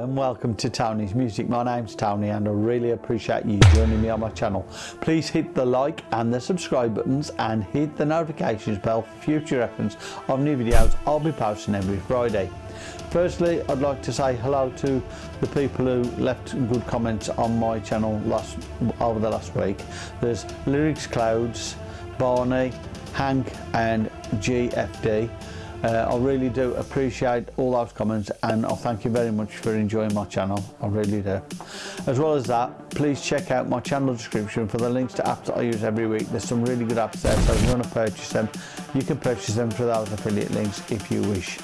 And welcome to Tony's Music. My name's Tony and I really appreciate you joining me on my channel. Please hit the like and the subscribe buttons and hit the notifications bell for future reference of new videos I'll be posting every Friday. Firstly, I'd like to say hello to the people who left good comments on my channel last over the last week. There's Lyrics Clouds, Barney, Hank and GFD. Uh, I really do appreciate all those comments and I thank you very much for enjoying my channel, I really do. As well as that, please check out my channel description for the links to apps that I use every week. There's some really good apps there, so if you want to purchase them, you can purchase them through those affiliate links if you wish.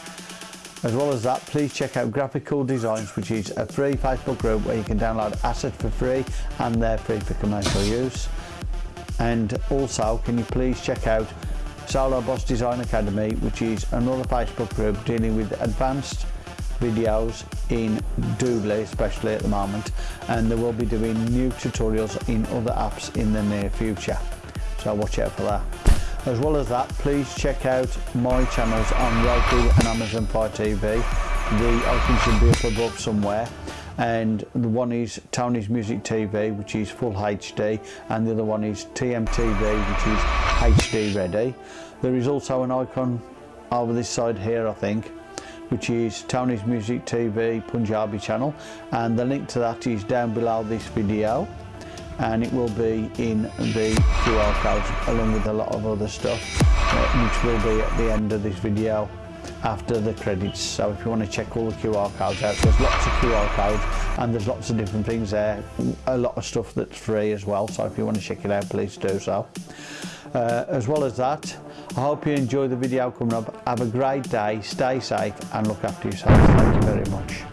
As well as that, please check out Graphical Designs, which is a free Facebook group where you can download assets for free and they're free for commercial use. And also, can you please check out Solo Boss Design Academy, which is another Facebook group dealing with advanced videos in Doodly especially at the moment. And they will be doing new tutorials in other apps in the near future. So watch out for that. As well as that please check out my channels on Roku and Amazon Fire TV the icon should be up above somewhere. And the one is Tony's Music TV which is full HD and the other one is TMTV which is HD ready. There is also an icon over this side here I think which is Tony's Music TV Punjabi channel. And the link to that is down below this video. And it will be in the QR code along with a lot of other stuff uh, which will be at the end of this video after the credits. So if you want to check all the QR codes out, there's lots of QR codes and there's lots of different things there. A lot of stuff that's free as well. So if you want to check it out, please do so. Uh, as well as that, I hope you enjoy the video coming up. Have a great day, stay safe and look after yourselves. Thank you very much.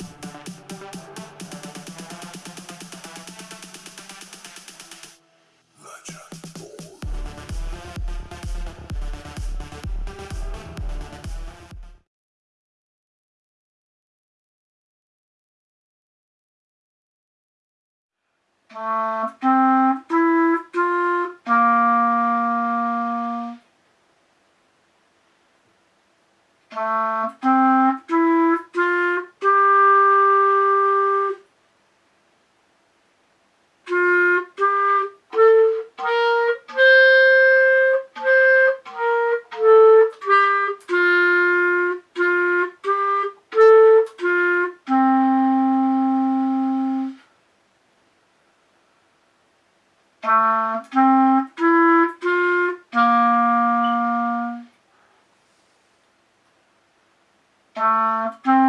Thank you. Música